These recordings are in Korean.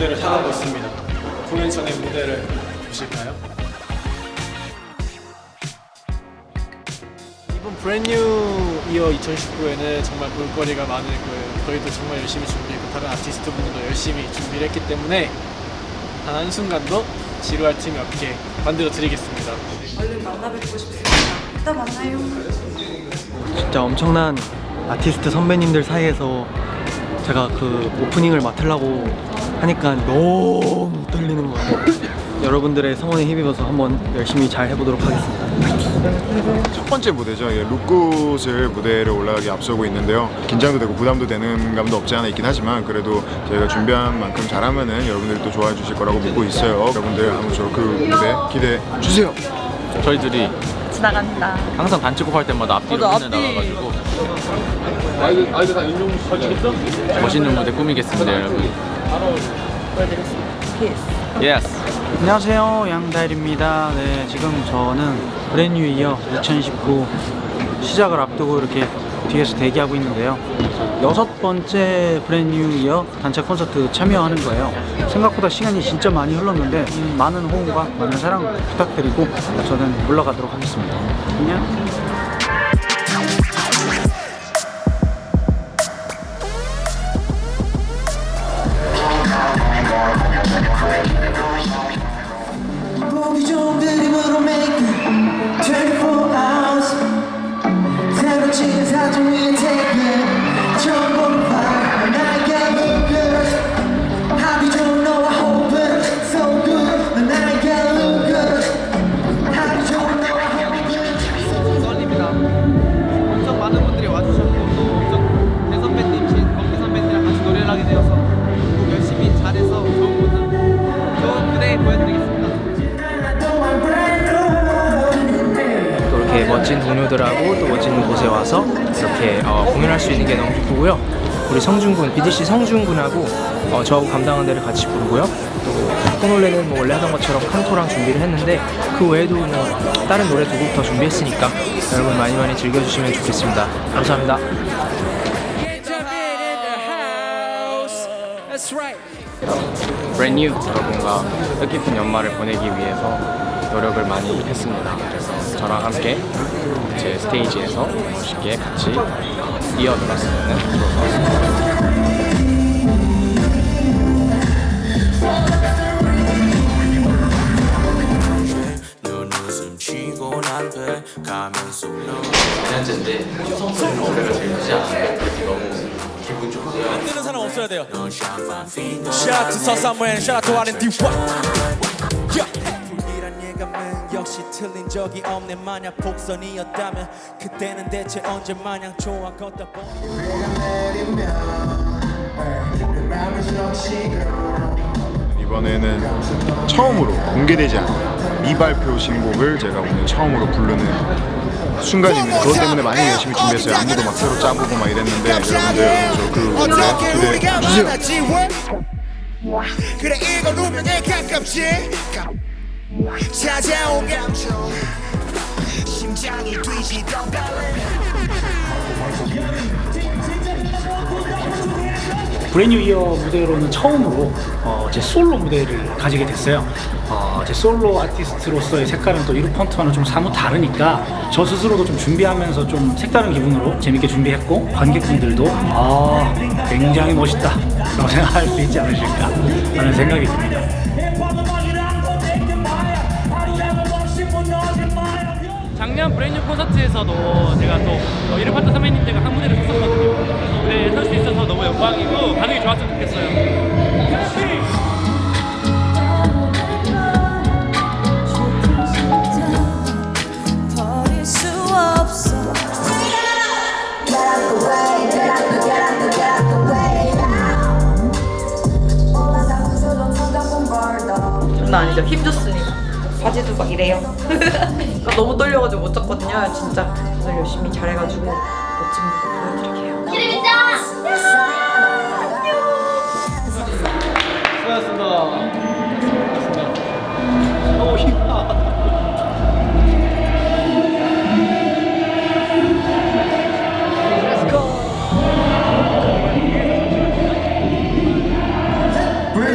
무대를 향하고 있습니다. 공연 전의 무대를 보실까요? 이번 브랜뉴 이어 2019에는 정말 볼거리가 많을 거예요. 저희도 정말 열심히 준비했고 다른 아티스트 분들도 열심히 준비를 했기 때문에 단 한순간도 지루할 틈이 없게 만들어 드리겠습니다. 얼른 만나뵙고 싶습니다. 이따 만나요. 진짜 엄청난 아티스트 선배님들 사이에서 제가 그 오프닝을 맡으려고 하니까 너무 떨리는 거예요. 여러분들의 성원에 힘입어서 한번 열심히 잘 해보도록 하겠습니다. 첫 번째 무대죠. 예, 룩굿을 무대를 올라가기 앞서고 있는데요. 긴장도 되고 부담도 되는 감도 없지 않아 있긴 하지만 그래도 저희가 준비한 만큼 잘하면은 여러분들이 또 좋아해 주실 거라고 믿고 있어요. 여러분들 아무쪼록 그 무대 기대해 주세요. 저희들이 지나간다. 항상 단체곡 할 때마다 앞뒤로 맨날 앞뒤. 나가가지고 멋있는 무대 꾸미겠습니다 여러분. Yes 안녕하세요 양다일입니다. 네 지금 저는 Brand New Year 2019 시작을 앞두고 이렇게 뒤에서 대기하고 있는데요. 여섯 번째 Brand New Year 단체 콘서트 참여하는 거예요. 생각보다 시간이 진짜 많이 흘렀는데 음, 많은 호응과 많은 사랑 부탁드리고 저는 물러가도록 하겠습니다. 안녕 멋진 동료들하고 또 멋진 곳에 와서 이렇게 어, 공연할 수 있는 게 너무 기쁘고요. 우리 성준군, BDC 성준군하고 어, 저하고 감당한 데를 같이 부르고요. 또 코놀레는 뭐 원래 하던 것처럼 칸토랑 준비를 했는데 그 외에도 뭐 다른 노래 두 곡 더 준비했으니까 여러분 많이 많이 즐겨주시면 좋겠습니다. 감사합니다. 브랜뉴 여러분과 뜻깊은 연말을 보내기 위해서 노력을 많이 했습니다. 그래서 저랑 함께 제 스테이지에서 멋있게 같이 이어들었으면 좋을 것 같습니다. 속 현재인데 성소리 노래가 제일 크지 않아요? 너무 기분 좋고요 뜨는 사람 없어야 돼요. Shout out to 서사무엘, shout out to R&D. 예감은 역시 틀린 적이 없네 만약 복선이었다면 그때는 대체 언제 마냥 좋아 걷다 보니 이번에는 처음으로 공개되지 않은 미발표 신곡을 제가 오늘 처음으로 부르는 순간입니다. 그것 때문에 많이 열심히 준비했어요. 안무도 막 새로 짜보고 막 이랬는데 여러분들 저그 무대 기대해 주세요. 그래 이건 운명에 가깝지 찾아온 감정 심장이 뛰시던 브랜뉴 이어 무대로는 처음으로 어, 제 솔로 무대를 가지게 됐어요. 어, 제 솔로 아티스트로서의 색깔은 또 이룹 펀트와는 좀 사뭇 다르니까 저 스스로도 좀 준비하면서 좀 색다른 기분으로 재밌게 준비했고 관객분들도 아 굉장히 멋있다 라고 생각할 수 있지 않으실까 하는 생각이 듭니다. 작년 브랜뉴 콘서트에서도 제가 또 이르파트 선배님들과 한 무대를 섰었거든요. 네, 설수 있어서 너무 영광이고 반응이 좋았으면 좋겠어요. 있거든요. 진짜 오늘 열심히 잘해가지고 멋진 모습 보여드릴게요. 기름이자! 수고하셨습니다.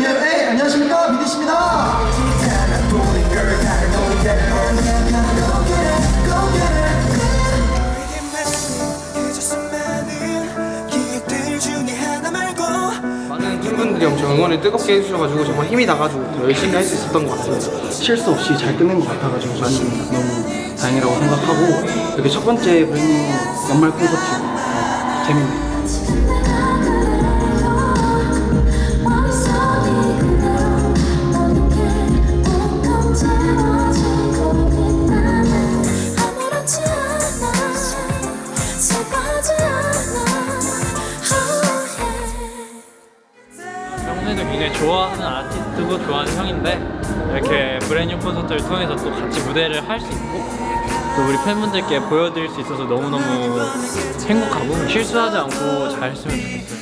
예. 예, 안녕하십니까? 미디씨입니다. 팬분들이 엄청 응원을 뜨겁게 해주셔가지고 정말 힘이 나가지고 더 열심히 할 수 있었던 것 같습니다. 실수 없이 잘 끝낸 것 같아가지고 저는 너무 다행이라고 생각하고 이렇게 첫 번째 브랜뉴 연말 콘서트 어, 재밌네요. 굉장히 좋아하는 아티스트고 좋아하는 형인데 이렇게 브랜뉴 콘서트를 통해서 또 같이 무대를 할 수 있고 또 우리 팬분들께 보여드릴 수 있어서 너무너무 행복하고 실수하지 않고 잘 했으면 좋겠어요.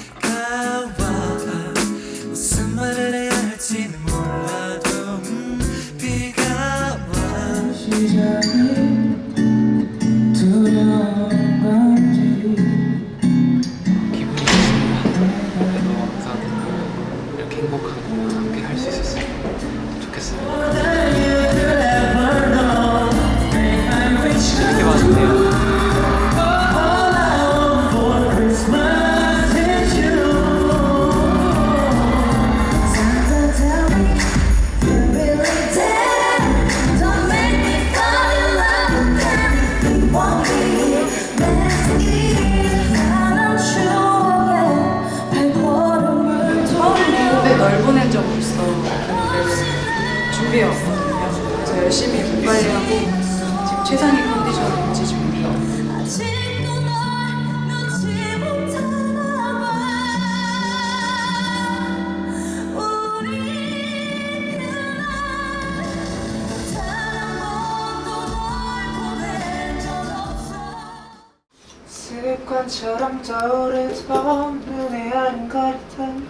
습관처럼 떠오르던 눈에 아른거렸던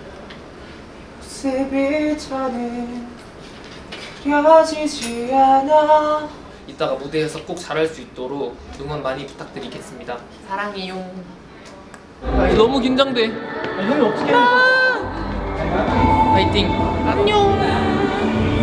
모습이 더는 그려지지 않아 이따가 무대에서 꼭 잘할 수 있도록 응원 많이 부탁드리겠습니다. 사랑해요. 너무 긴장돼. 형이 어떻게 파이팅. 널사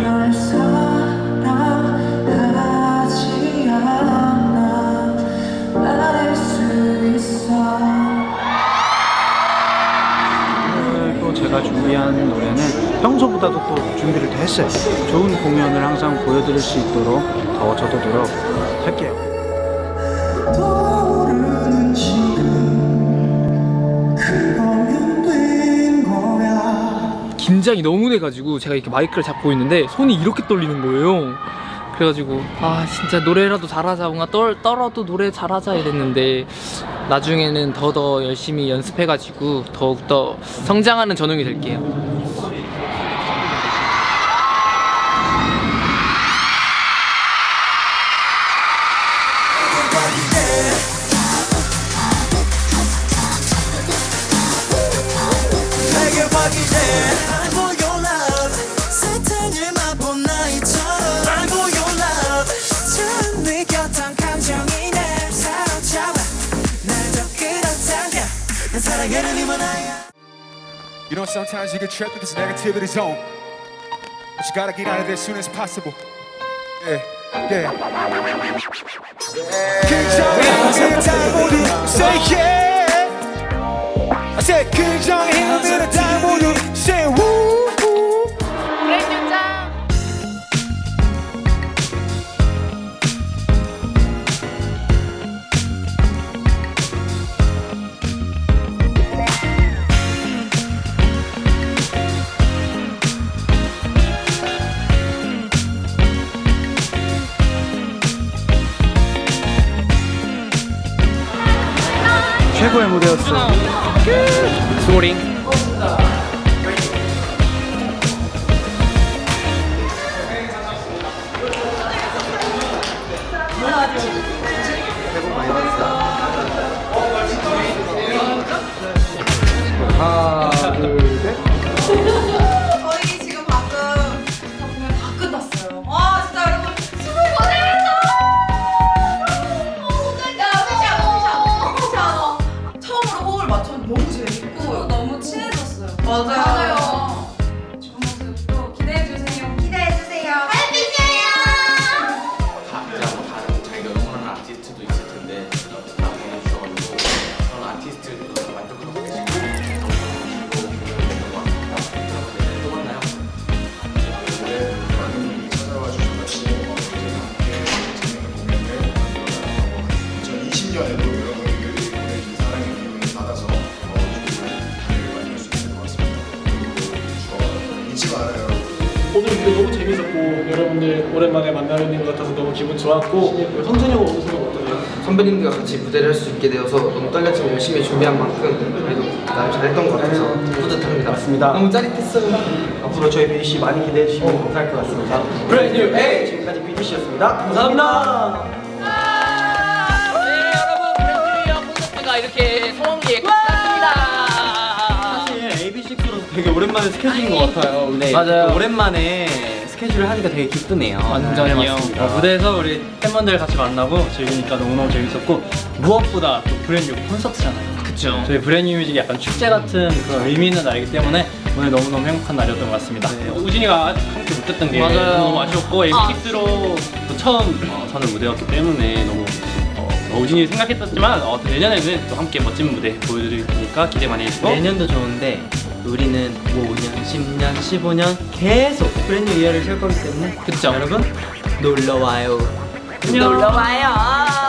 준비한 노래는 평소보다도 또 준비를 더 했어요. 좋은 공연을 항상 보여드릴 수 있도록 더 저도 노력할게요. 긴장이 너무 돼가지고 제가 이렇게 마이크를 잡고 있는데 손이 이렇게 떨리는 거예요. 그래가지고 아 진짜 노래라도 잘하자 뭔가 떨, 떨어도 노래 잘하자 이랬는데 나중에는 더더 열심히 연습해가지고 더욱더 성장하는 전웅이 될게요. You know, sometimes you get trapped in this negativity zone. But you gotta get out of there as soon as possible. Yeah, yeah. yeah. Yeah. I said, King 좋았고 성준이 형 오늘 소감 어떠세요? 선배님들과 같이 무대를 할 수 있게 되어서 너무 떨렸지만 열심히 준비한 만큼 그래도 나름 잘했던 것 같아서 뿌듯합니다. 맞습니다. 너무 짜릿했어요. 앞으로 저희 BDC 많이 기대해 주시면 감사할 것 같습니다. 브랜뉴 A 지금까지 BDC였습니다. 감사합니다. 네 여러분 브랜드리어 콘서트가 이렇게 성황리에 끝났습니다 사실 AB6로서 되게 오랜만에 스케줄인 것 같아요. 네, 맞아요. 오랜만에 스케줄을 하니까 되게 기쁘네요. 완전히요. 어, 무대에서 우리 팬분들 같이 만나고 즐기니까 너무너무 재밌었고 무엇보다 또 Brand New 콘서트잖아요. 그쵸 저희 브랜뉴 뮤직이 약간 축제 같은 그런 의미 있는 날이기 때문에 오늘 너무너무 행복한 날이었던 것 같습니다. 우진이가 함께 못했던 게 맞아요. 너무 아쉬웠고 AB6IX로 또 처음 어, 서는 무대였기 때문에 너무 어, 어, 우진이 생각했었지만 어, 또 내년에는 또 함께 멋진 무대 보여드릴 테니까 기대 많이 해주시고 내년도 좋은데 우리는 5년, 10년, 15년 계속 브랜뉴 이어를 살 거기 때문에 그쵸 여러분 놀러 와요. 놀러 와요.